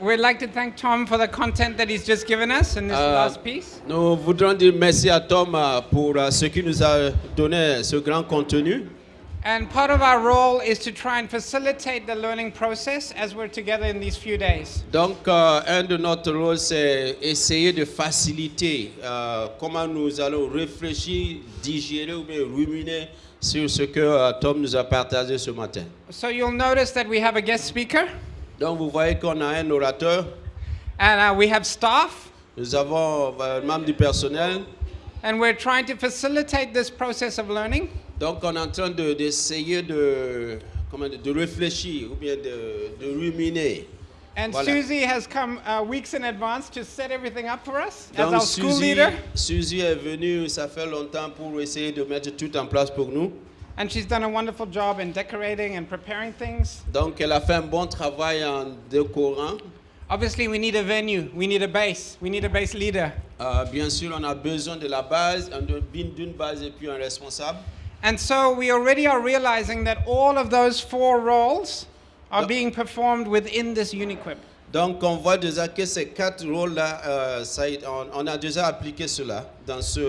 We'd like to thank Tom for the content that he's just given us in this Euh, last piece. Nous voudrons dire merci à Tom euh, pour euh, ce qu'il nous a donné, ce grand contenu. And part of our role is to try and facilitate the learning process as we're together in these few days. Donc, euh, un de notre rôle, c'est essayer de faciliter euh, comment nous allons réfléchir, digérer ou bien ruminer sur ce que Tom nous a partagé ce matin. So you'll notice that we have a guest speaker Donc, vous voyez qu'on a un orateur, and uh, we have staff, nous avons euh, un membre du personnel. and we're trying to facilitate this process of learning. Donc, on est en train de- d'essayer de, comment dire, de réfléchir ou bien de, de ruminer. And Voilà. Susie has come uh, weeks in advance to set everything up for us as Donc, our school Suzy, leader. Suzy est venue, ça fait longtemps, pour essayer de mettre tout en place pour nous. And she's done a wonderful job in decorating and preparing things. Donc, elle a fait un bon travail en décorant. Obviously, we need a venue, we need a base, we need a base leader. Euh, bien sûr, on a besoin de la base, un- d'une d'une base et puis un responsable. And so we already are realizing that all of those four roles are being performed within this Uniquip. Donc, on voit déjà que ces quatre rôles-là, euh, on, on a déjà appliqué cela dans, ce,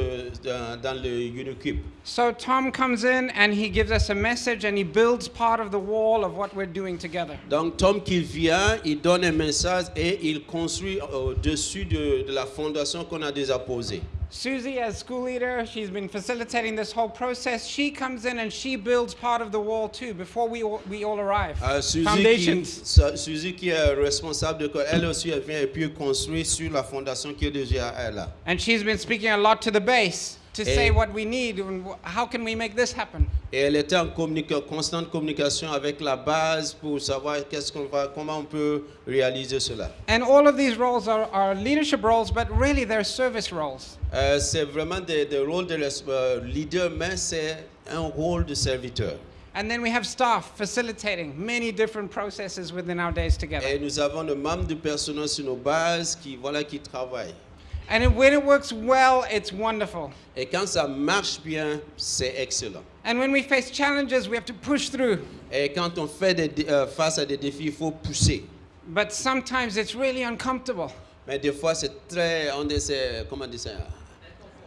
dans, dans le Unicube. So Tom comes in and he gives us a message and he builds part of the wall of what we're doing together. Donc, Tom qui vient, il donne un message et il construit au-dessus de, de la fondation qu'on a déjà posée. Susie, as school leader, she's been facilitating this whole process. She comes in and she builds part of the wall too before we all, we all arrive. Euh, Suzy, qui, Foundations. Su- Suzy qui est responsable de elle aussi, elle vient et puis construit sur la fondation qui est déjà là. And she's been speaking a lot to the base to say what we need and how can we make this happen? Et elle était en communica- constante communication avec la base pour savoir qu'est-ce qu'on va, comment on peut réaliser cela. And all of these roles are, are leadership roles, but really they're service roles. Euh, c'est vraiment des, des rôles de euh, leader, mais c'est un rôle de serviteur. And then we have staff facilitating many different processes within our days together. Et nous avons des membres du personnel sur nos bases qui, voilà, qui travaillent. And when it works well, it's wonderful. Et quand ça marche bien, c'est excellent. And when we face challenges, we have to push through. Et quand on fait des, euh, face à des défis, il faut pousser. But sometimes it's really uncomfortable. Mais des fois, c'est très, on dit, comment dire ça,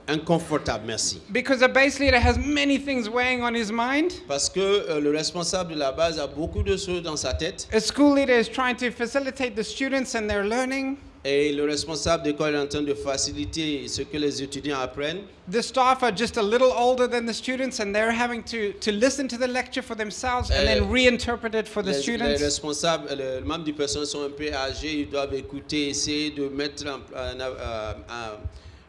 inconfortable, merci. Because a base leader has many things weighing on his mind. Parce que euh, le responsable de la base a beaucoup de choses dans sa tête. A school leader is trying to facilitate the students and their learning. Et le responsable d'école est en train de faciliter ce que les étudiants apprennent. The staff are just a little older than the students and they're having to, to listen to the lecture for themselves and then reinterpret it for the Les, les students. responsables, euh, les membres du personnel sont un peu âgés, ils doivent écouter, essayer de mettre en, en- en- en-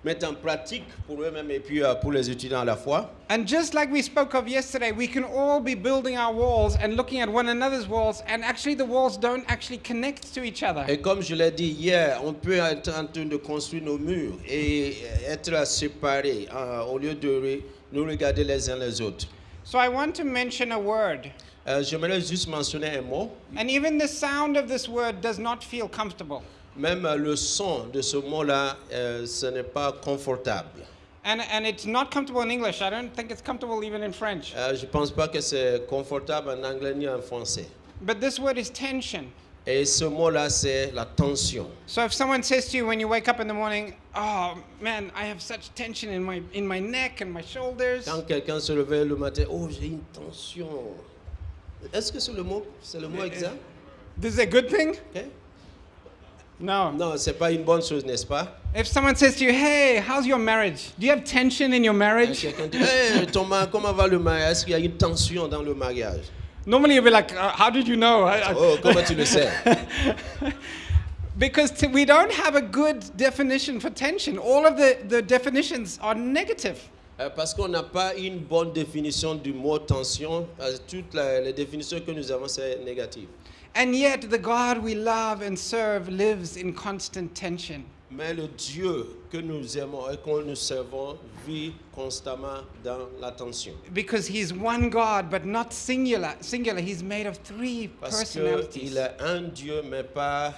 mettre en pratique pour eux-mêmes et puis euh, pour les étudiants à la fois. And just like we spoke of yesterday, we can all be building our walls and looking at one another's walls, and actually the walls don't actually connect to each other. Et comme je l'ai dit hier, on peut être en train de construire nos murs et être séparés euh, au lieu de nous regarder les uns les autres. So I want to mention a word. Euh, J'aimerais juste mentionner un mot. And even the sound of this word does not feel comfortable. Même euh, le son de ce mot-là, euh, ce n'est pas confortable. And, and it's not comfortable in English. I don't think it's comfortable even in French. Euh, je ne pense pas que c'est confortable en anglais ni en français. But this word is tension. Et ce mot-là, c'est la tension. So if someone says to you when you wake up in the morning, "Oh man, I have such tension in my in my neck and my shoulders," Quand quelqu'un se réveille le matin, oh, j'ai une tension. Est-ce que c'est le mot, c'est le mot eh, eh. exact? this is a good thing? Ok? No. Non, c'est pas une bonne chose, n'est-ce pas? If someone says to you, "Hey, how's your marriage? Do you have tension in your marriage?" Eh, quelqu'un dit, hey, ton mari, comment va le mariage? Est-ce qu'il y a une tension dans le mariage? Normally you'll be like, uh, "How did you know?" Oh, comment tu le sais? because we don't have a good definition for tension. All of the, the definitions are negative. Euh, Parce qu'on n'a pas une bonne définition du mot tension. Parce que toutes les définitions que nous avons, c'est négatif. And yet the God we love and serve lives in constant tension. Mais le Dieu que nous aimons et que nous servons vit constamment dans la tension. Because he's one God, but not singular. Singular. He's made of three Parce personalities. qu'il est un Dieu, mais pas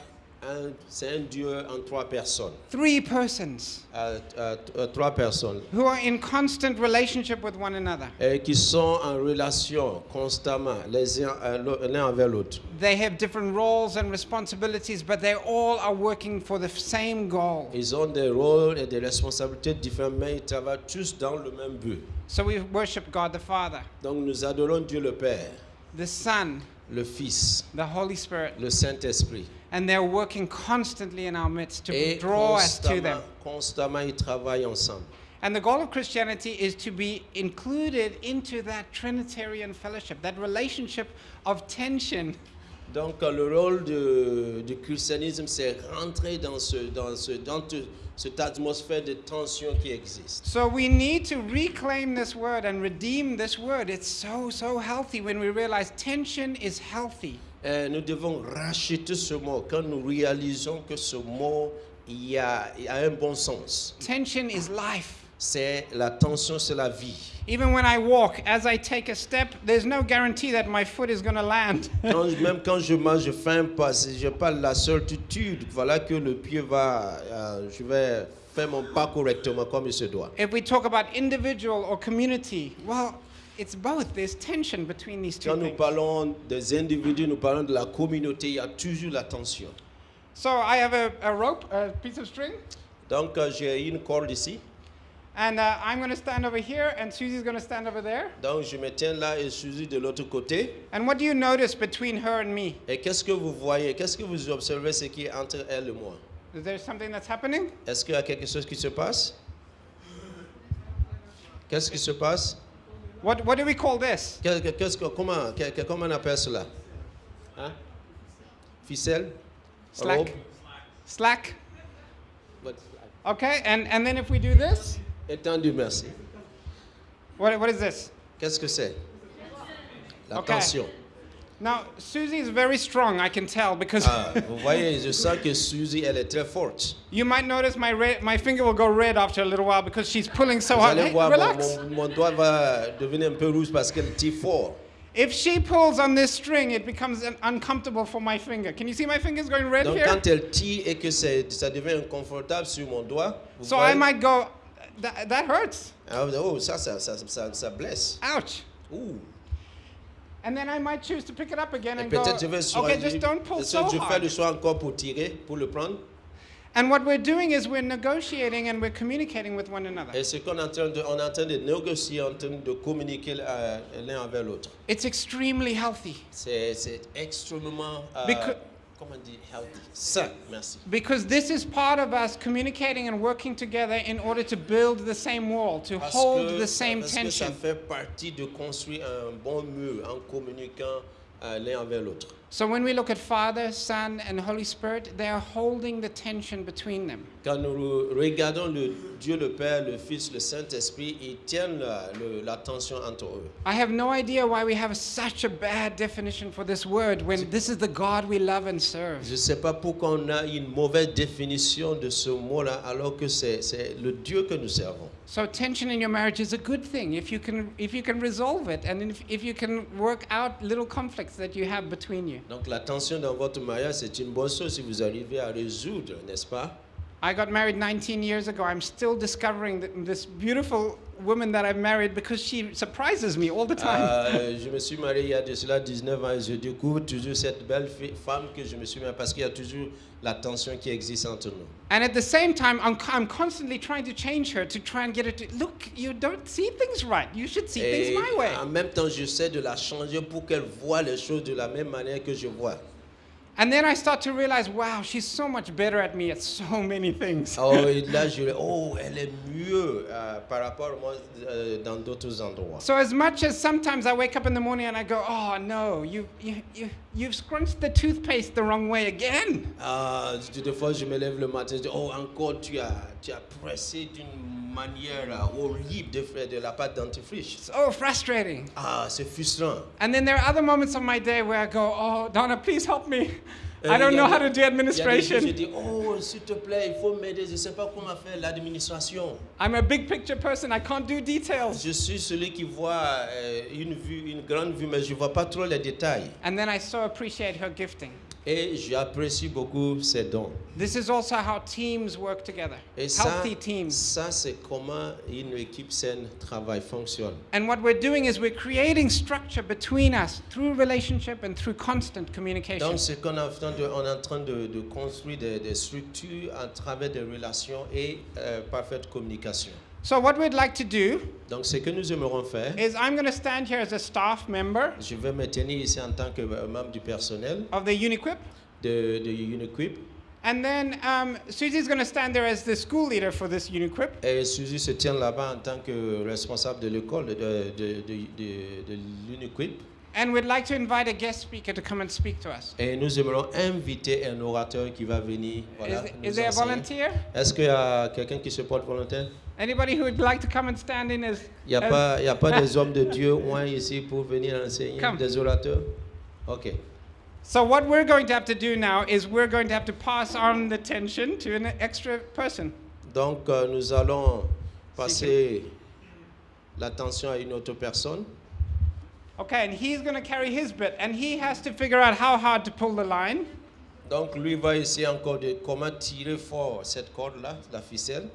c'est un Dieu en trois personnes. Three persons Euh, euh, euh, trois personnes who are in constant relationship with one another. et qui sont en relation constamment les uns euh, l'un avec l'autre. They have different roles and responsibilities, but they all are working for the same goal. Ils ont des rôles et des responsabilités mais ils travaillent tous dans le même but. So we worship God the Father, Donc nous adorons Dieu le Père, the Son, le Fils, the Holy Spirit, le Saint-Esprit. and they're working constantly in our midst to draw us to them. constamment, ils travaillent ensemble. And the goal of Christianity is to be included into that Trinitarian fellowship, that relationship of tension. Donc le rôle de- du christianisme, c'est rentrer dans, ce, dans, ce, dans te- cette atmosphère de tension qui existe. So we need to reclaim this word and redeem this word. It's so, so healthy when we realize tension is healthy. Et nous devons racheter ce mot quand nous réalisons que ce mot il y a, il a un bon sens. Tension is life. C'est la tension, c'est la vie. Even when I walk, as I take a step, there's no guarantee that my foot is going to land. Quand- même quand je marche, je fais un pas, je pas la certitude, voilà que le pied va, euh, je vais faire mon pas correctement comme il se doit. if we talk about individual or community, well, it's both. There's tension between these two Quand nous things. parlons des individus, nous parlons de la communauté, il y a toujours la tension. So I have a, a rope, a piece of string, Donc euh, j'ai une corde ici, and uh, I'm going to stand over here, and Susie's going to stand over there. donc je me tiens là et Suzy de l'autre côté. And what do you notice between her and me? Et qu'est-ce que vous voyez, qu'est-ce que vous observez ce qui est entre elle et moi Is there something that's happening? Est-ce qu'il y a quelque chose qui se passe Qu'est-ce qui se passe What, what do we call this? Qu'est- qu'est-ce que- comment, comment on appelle cela Hein Ficelle Slack. Robe Slack. What- Okay, and, and then if we do this, Étendu, merci. what, what is this? Qu'est-ce que c'est La Okay. tension. Now, Susie is very strong, I can tell, because Ah, vous voyez, je sens que Suzy, elle est très forte. you might notice my, red, my finger will go red after a little while because she's pulling so hard. Hey, voir, relax. mon- mon doigt va devenir un peu rouge parce qu'elle tire fort. If she pulls on this string, it becomes un- uncomfortable for my finger. Can you see my fingers going red Donc here? quand elle tire et que ça devient inconfortable sur mon doigt, vous So voyez, I might go, that, that hurts. oh, ça, ça, ça, ça, ça blesse. Ouch. Ouh. And then I might choose to pick it up again and go, peut-être je vais okay, just don't pull so je fais le choix encore pour tirer, pour le prendre. And what we're doing is we're negotiating and we're communicating with one another. Et ce qu'on est en train de, on est en train de négocier, en train de communiquer euh, l'un avec l'autre. It's extremely healthy C'est c'est extrêmement, euh, Becau- comment dit, healthy. Sain, merci. because this is part of us communicating and working together in order to build the same wall, to Parce hold que, the same parce que ça tension. fait partie de construire un bon mur en communiquant euh, l'un avec l'autre. So when we look at Father, Son, and Holy Spirit, they are holding the tension between them. Quand nous regardons le Dieu le Père, le Fils, le Saint-Esprit, ils tiennent la, le- la tension entre eux. I have no idea why we have such a bad definition for this word when this is the God we love and serve. Je sais pas pourquoi on a une mauvaise définition de ce mot-là alors que c'est c'est le Dieu que nous servons. So tension in your marriage is a good thing if you can if you can resolve it and if, if you can work out little conflicts that you have between you. Donc la tension dans votre mariage, c'est une bonne chose si vous arrivez à résoudre, n'est-ce pas? I got married 19 years ago. I'm still discovering th- this beautiful woman that I married because she surprises me all the time. Ah, euh, Je me suis marié il y a de cela 19 ans et je découvre toujours cette belle femme que je me suis marié parce qu'il y a toujours la tension qui existe entre nous. and at the same time, I'm, I'm constantly trying to change her to try and get her to look, you don't see things right. You should see Et things my way. en même temps, j'essaie de la changer pour qu'elle voit les choses de la même manière que je vois. And then I start to realize, wow, she's so much better at me at so many things. Oh, et là, je oh, elle est mieux euh, par rapport à moi euh, dans d'autres endroits. So as much as sometimes I wake up in the morning and I go, oh no, you, you, you, you've scrunched the toothpaste the wrong way again. Ah, des fois, je me lève le matin, je dis, oh, encore, tu as, tu as pressé d'une manière euh, horrible de faire de la pâte dentifrice. So frustrating. Ah, c'est frustrant. And then there are other moments of my day where I go, oh, Donna, please help me. I don't il y a know how to do il y a des administration. oh, s'il te plaît, il faut m'aider, je ne sais pas comment faire l'administration. I'm a big picture person. I can't do details. Je suis celui qui voit euh, une vue, une grande vue, mais je ne vois pas trop les détails. And then I so appreciate her gifting. Et j'apprécie beaucoup ces dons. This is also how teams work together. Et ça, Healthy teams. ça c'est comment une équipe saine travaille, fonctionne. And what we're doing is we're creating structure between us through relationship and through constant communication. Donc, ce qu'on est en train de, on est en train de, de construire des, des structures à travers des relations et euh, parfaite communication. So what we'd like to do Donc, ce que nous aimerons faire, is I'm going to stand here as a staff member je vais me tenir ici en tant que euh, membre du personnel of the Uniquip. de, de Uniquip. And then um, Susie's going to stand there as the school leader for this Uniquip. Et Suzy se tient là-bas en tant que responsable de l'école de, de, de, de, de- de l'Uniquip. And we'd like to invite a guest speaker to come and speak to us. Et nous aimerons inviter un orateur qui va venir. Voilà, is, is there a volunteer? Est-ce qu'il y a quelqu'un qui se porte volontaire? Anybody who would like to come and stand in as, Il n'y a, as- pas- y a pas des hommes de Dieu loin ici pour venir enseigner, Come. des orateurs? Ok. So what we're going to have to do now is we're going to have to pass on the tension to an extra person. Donc, euh, nous allons passer l'attention à une autre personne. Okay, and he's going to carry his bit, and he has to figure out how hard to pull the line. Donc, lui va essayer encore de comment tirer fort cette corde-là, la ficelle.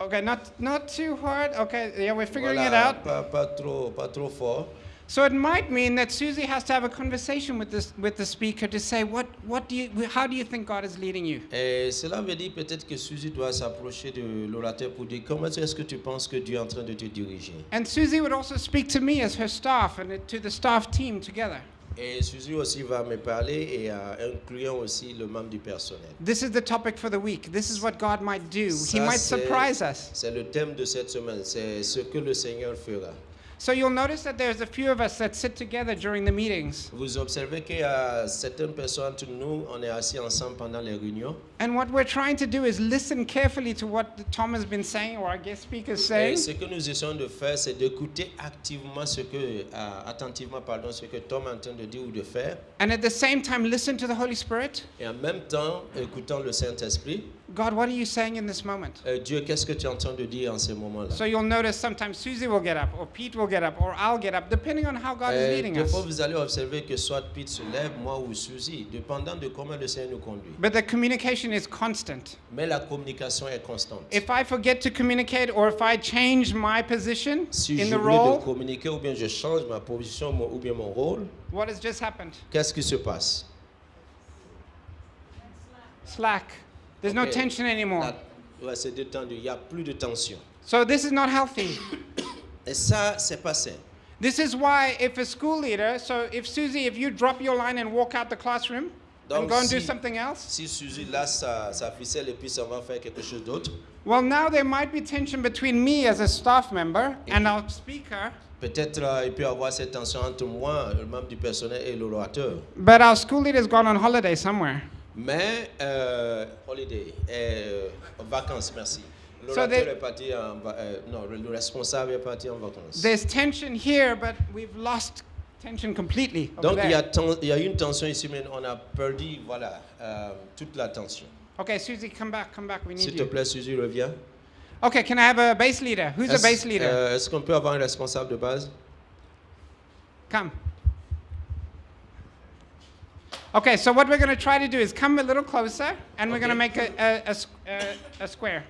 Okay, not not too hard. Okay, yeah, we're figuring Voilà, it out. Pas, pas trop, pas trop fort. So it might mean that Susie has to have a conversation with this with the speaker to say what what do you how do you think God is leading you? Et cela veut dire peut-être que Suzy doit s'approcher de l'orateur pour dire comment est-ce que tu penses que Dieu est en train de te diriger? And Susie would also speak to me as her staff and to the staff team together. Et Suzy aussi va me parler et euh, incluant aussi le membre du personnel. This is the topic for the week. This is what God might do. he Ça, might c'est- surprise us. C'est le thème de cette semaine, c'est ce que le Seigneur fera. So you'll notice that there's a few of us that sit together during the meetings. Vous observez qu'il y a certaines personnes entre nous, on est assis ensemble pendant les réunions. And what we're trying to do is listen carefully to what Tom has been saying or our guest speaker is Et saying. ce que nous essayons de faire, c'est d'écouter activement ce que, euh, attentivement, pardon, ce que Tom est en train de dire ou de faire. And at the same time, listen to the Holy Spirit. Et en même temps, écoutant le Saint-Esprit. God, what are you saying in this moment? Euh, Dieu, qu'est-ce que tu es en train de dire en ce moment-là? So you'll notice sometimes Susie will get up, or Pete will get up, or I'll get up, depending on how God is Euh, leading des fois, us. vous allez observer que soit Pete se lève, moi ou Suzy, dépendant de comment le Seigneur nous conduit. But the communication is constant. Mais la communication est constante. If I forget to communicate, or if I change my position Si in the j'oublie de communiquer ou bien je change ma position mon- ou bien mon rôle, what has just happened? qu'est-ce qui se passe? Slack. There's no tension anymore. La- ouais, c'est détendu, il n'y a plus de tension. So this is not healthy. Et ça, c'est pas sain. This is why if a school leader, so if Susie, if you drop your line and walk out the classroom and Donc, go and do something else, Si Suzy lâche sa, sa ficelle et puis ça va faire quelque chose d'autre, well, now there might be tension between me as a staff member and our speaker, peut-être euh, il peut y avoir cette tension entre moi, le membre du personnel et l'orateur. but our school leader's gone on holiday somewhere. Mais, euh, holiday, euh, vacances, merci. So L'orateur they- est parti en va- euh, non, le responsable est parti en vacances. There's tension here, but we've lost tension completely. Donc il y, a there. ten- il y a une tension ici, mais on a perdu voilà, euh, toute la tension. Okay, Susie, come back, come back. We need S'il te you. plaît, Suzy, reviens. Okay, can I have a base leader? Who's a base leader? euh, est-ce qu'on peut avoir un responsable de base? Come. Okay, so what we're going to try to do is come a little closer, and we're going to make a square.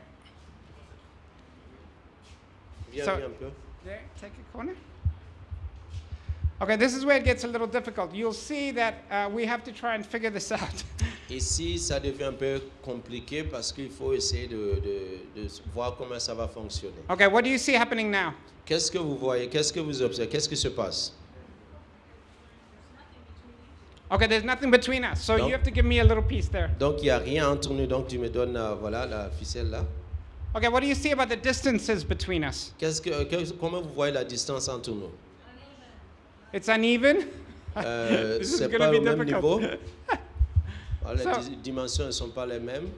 Viens, So- viens un peu. There, take a corner. Okay, this is where it gets a little difficult. You'll see that uh, we have to try and figure this out. Ici, ça devient un peu compliqué parce qu'il faut essayer de, de- de voir comment ça va fonctionner. okay, what do you see happening now? Qu'est-ce que vous voyez? Qu'est-ce que vous observez? Qu'est-ce qui se passe? Okay, there's nothing between us, so No. you have to give me a little piece there. Donc, il n'y a rien entre nous, donc tu me donnes euh, voilà, la ficelle là. Okay, what do you see about the distances between us? Qu'est-ce que, que- comment vous voyez la distance entre nous? It's uneven? Euh, This is c'est pas be au même difficult. niveau. Les So- di- dimensions ne sont pas les mêmes.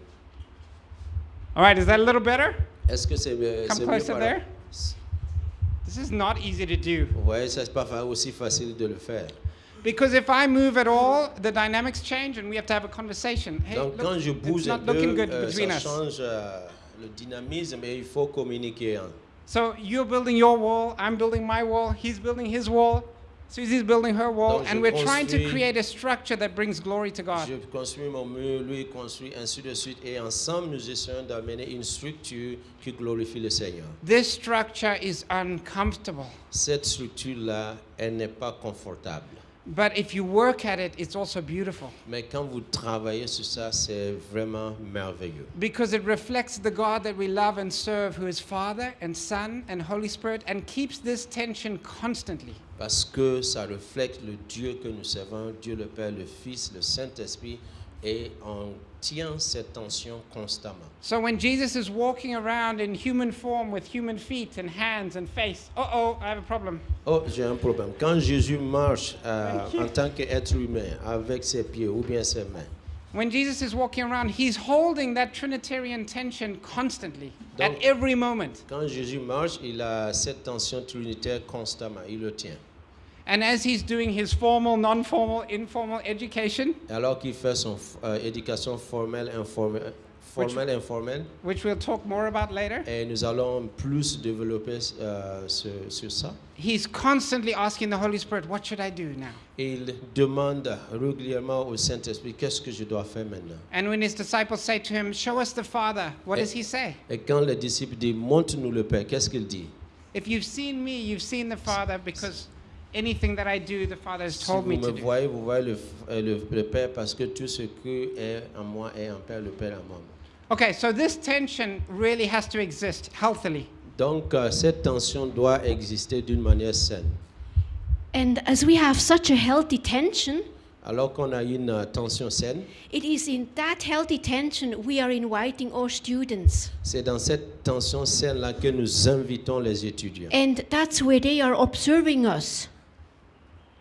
All right, is that a little better? Est-ce que c'est euh, Come mieux? closer là? there. This is not easy to do. Ouais, c'est pas aussi facile de le faire. Because if I move at all, the dynamics change and we have to have a conversation. Hey, Donc look, quand je it's bouge un not peu, looking good euh, between ça us. change euh, le dynamisme et il faut communiquer. hein. So you're building your wall, I'm building my wall, he's building his wall. Susie's building her wall, Donc, and we're trying to create a structure that brings glory to God. Je construis mon mur, lui construit, ainsi de suite. Et ensemble, nous essayons d'amener une structure qui glorifie le Seigneur. This structure is uncomfortable, Cette structure-là, elle n'est pas confortable. But if you work at it, it's also beautiful Mais quand vous travaillez sur ça, c'est vraiment merveilleux. because it reflects the God that we love and serve, who is Father and Son and Holy Spirit, and keeps this tension constantly. Parce que ça reflète le Dieu que nous servons, Dieu le Père, le Fils, le Saint-Esprit, et on tient cette tension constamment. So when Jesus is walking around in human form with human feet and hands and face, uh oh, I have a problem. Oh, j'ai un problème. Quand Jésus marche euh, en tant qu'être humain, avec ses pieds ou bien ses mains, When Jesus is walking around, he's holding that Trinitarian tension constantly, at every moment. quand Jésus marche, il a cette tension trinitaire constamment, il le tient. And as he's doing his formal, non formal, informal education, Alors qu'il fait son euh, éducation formelle, informelle, formelle, informelle, which we'll talk more about later, et nous allons plus développer euh, sur, sur ça. he's constantly asking the Holy Spirit, What should I do now? Il demande régulièrement au Saint-Esprit, qu'est-ce que je dois faire maintenant And when his disciples say to him, Show us the Father, what Eh. does he say? Et quand les disciples disent, montre-nous le Père, qu'est-ce qu'il dit If you've seen me, you've seen the Father, because anything that I do, the Father has told vous me me to do. voyez, vous voyez le, euh, le- le Père, parce que tout ce qui est en moi est en Père, le Père en moi. Okay, so this tension really has to exist healthily. Donc, euh, cette tension doit exister d'une manière saine. And as we have such a healthy tension, Alors qu'on a une euh, tension saine, it is in that healthy tension we are inviting our students. c'est dans cette tension saine-là que nous invitons les étudiants. And that's where they are observing us.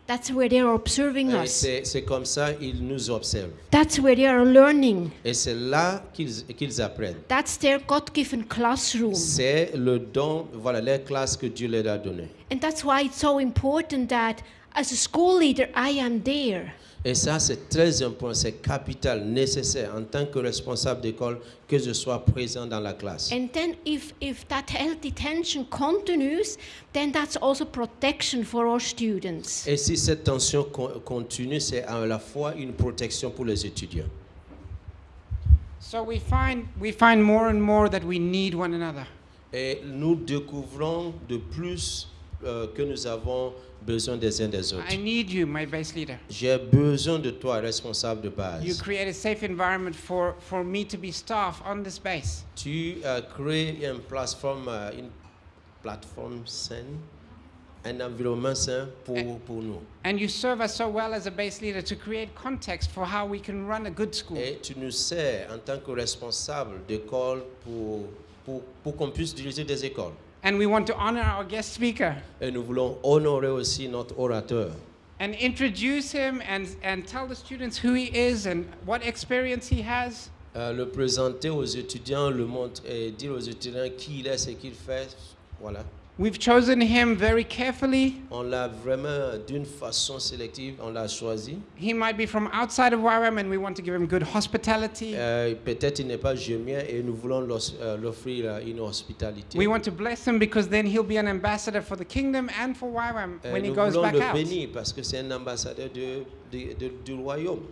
That's where they are observing Et us. c'est comme ça ils nous observent. That's where they are learning. Et c'est là qu'ils qu'ils apprennent. That's their God given classroom. C'est le don, voilà, les classes que Dieu leur a données. And that's why it's so important that as a school leader, I am there. Et ça, c'est très important, c'est capital, nécessaire en tant que responsable d'école que je sois présent dans la classe. And then if, if that healthy tension continues, then that's also protection for our students. Et si cette tension co- continue, c'est à la fois une protection pour les étudiants. So we find, we find more and more that we need one another. Et nous découvrons de plus euh, que nous avons besoin des uns des autres. I need you, my base leader. J'ai besoin de toi, responsable de You base. create a safe environment for, for me to be staff on this base. Tu as créé une plateforme, euh, une plateforme saine, un environnement sain pour, pour nous. And you serve us so well as a base leader to create context for how we can run a good school. Et tu nous sers en tant que responsable d'école pour, pour, pour qu'on puisse diriger des écoles. And we want to honor our guest speaker Et nous voulons honorer aussi notre orateur. and introduce him and, and tell the students who he is and what experience he has. Euh, le présenter aux étudiants, le montrer, et dire aux étudiants qui il est, ce qu'il fait. Voilà. We've chosen him very carefully. On l'a vraiment d'une façon sélective, on l'a choisi. He might be from outside of YWAM and we want to give him good hospitality. Euh, Peut-être il n'est pas gémien et nous voulons euh, l'offrir euh, une hospitalité. We want to bless him because then he'll be an ambassador for the kingdom and for YWAM Euh, when he goes back out. nous voulons le bénir parce que c'est un ambassadeur de- de- de- du royaume.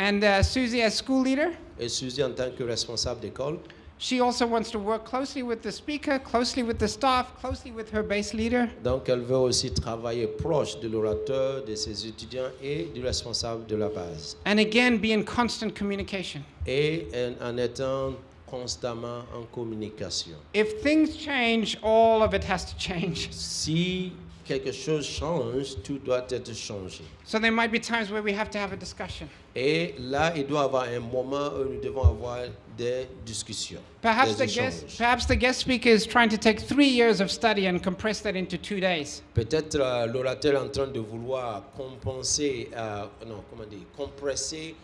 And uh, Susie, as school leader, Et Suzy, en tant que responsable d'école, she also wants to work closely with the speaker, closely with the staff, closely with her base leader. donc elle veut aussi travailler proche de l'orateur, de ses étudiants et du responsable de la base. And again, be in constant communication. Et en, en étant constamment en communication. If things change, all of it has to change. Si quelque chose change, tout doit être changé. So there might be times where we have to have a discussion. Et là, il doit y avoir un moment où nous devons avoir des discussions. Perhaps des the guest, perhaps the guest speaker is trying to take three years of study and compress that into two days. Peut-être euh, l'orateur est en train de vouloir compenser, euh, non, comment dire, compresser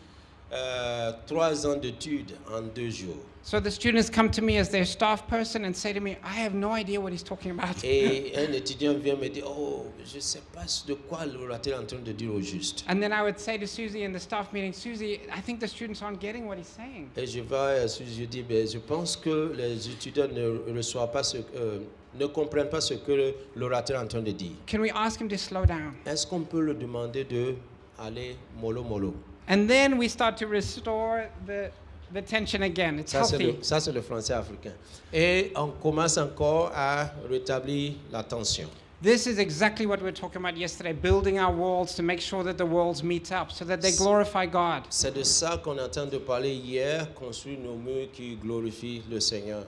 euh, trois ans d'études en deux jours. So the students come to me as their staff person and say to me, I have no idea what he's talking about. Et un étudiant vient me dire, oh, je ne sais pas de quoi l'orateur est en train de dire au juste. And then I would say to Susie in the staff meeting, Susie, I think the students aren't getting what he's saying. Et je vais, à ce- je dis, ben, je pense que les étudiants ne reçoivent pas ce, euh, ne comprennent pas ce que l'orateur est en train de dire. Can we ask him to slow down? Est-ce qu'on peut leur demander de aller mollo mollo? And then we start to restore the, the tension again. It's Ça, healthy. le, ça, c'est le français africain. Et on commence encore à rétablir la tension. This is exactly what we were talking about yesterday building our walls to make sure that the walls meet up so that they glorify God. C'est de ça qu'on est en train de parler hier, construire nos murs qui glorifient le Seigneur.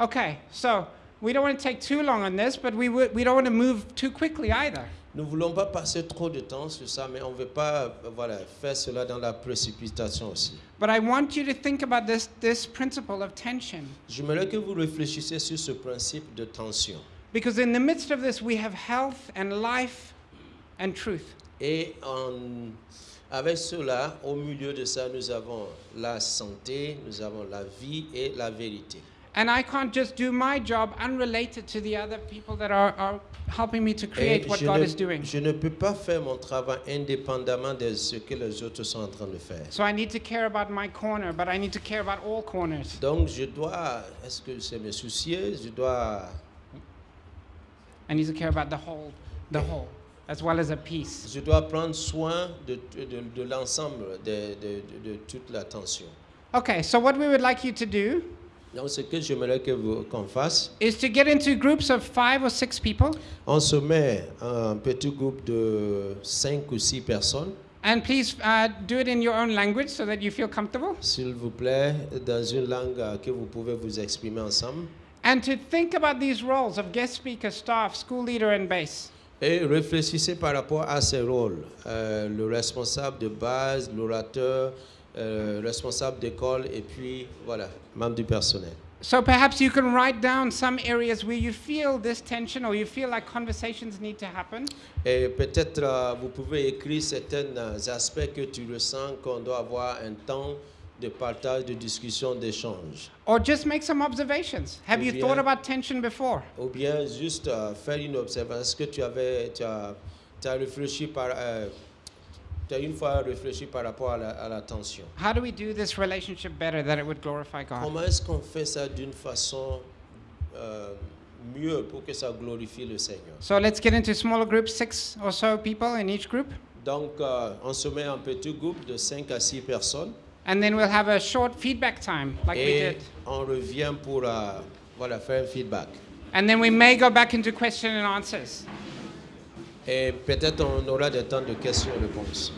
Okay, so we don't want to take too long on this, but we, we don't want to move too quickly either. Nous ne voulons pas passer trop de temps sur ça, mais on ne veut pas euh, voilà, faire cela dans la précipitation aussi. But I want you to think about this, this principle of tension. J'aimerais que vous réfléchissiez sur ce principe de tension. Because in the midst of this, we have health and life and truth. Et en- avec cela, au milieu de ça, nous avons la santé, nous avons la vie et la vérité. And I can't just do my job unrelated to the other people that are, are helping me to Et create what God ne, is doing. je ne peux pas faire mon travail indépendamment de ce que les autres sont en train de faire. So I need to care about my corner, but I need to care about all corners. Donc je dois, est-ce que c'est me soucier Je dois, I need to care about the whole, the whole, as well as a piece. je dois prendre soin de, de, de l'ensemble de, de, de- de toute la tension. Okay, so what we would like you to do Donc ce que j'aimerais que vous- qu'on fasse, is to get into groups of five or six people, on se met un petit groupe de 5 ou 6 personnes, and please uh, do it in your own language so that you feel comfortable, s'il vous plaît, dans une langue euh, que vous pouvez vous exprimer ensemble. and to think about these roles of guest speaker, staff, school leader, and base. Et réfléchissez par rapport à ces rôles. Euh, le responsable de base, l'orateur, euh, responsable d'école et puis voilà, membre du personnel. So perhaps you can write down some areas where you feel this tension or you feel like conversations need to happen. Et peut-être euh, vous pouvez écrire certains euh, aspects que tu ressens qu'on doit avoir un temps de partage, de discussion, d'échange. Or just make some observations. Have Ou you bien- thought about tension before? Ou bien juste euh, faire une observation. Est-ce que tu avais, tu as, tu as réfléchi par, euh, tu as une fois réfléchi par rapport à la, à la tension? How do we do this relationship better that it would glorify God? Comment est-ce qu'on fait ça d'une façon euh, mieux pour que ça glorifie le Seigneur? So let's get into smaller groups, six or so people in each group. Donc, euh, on se met en petit groupe de 5 à 6 personnes And then we'll have a short feedback time like we et did. on revient pour euh, voilà, faire un feedback. And then we may go back into question and answers. Et peut-être on aura des temps de questions-réponses.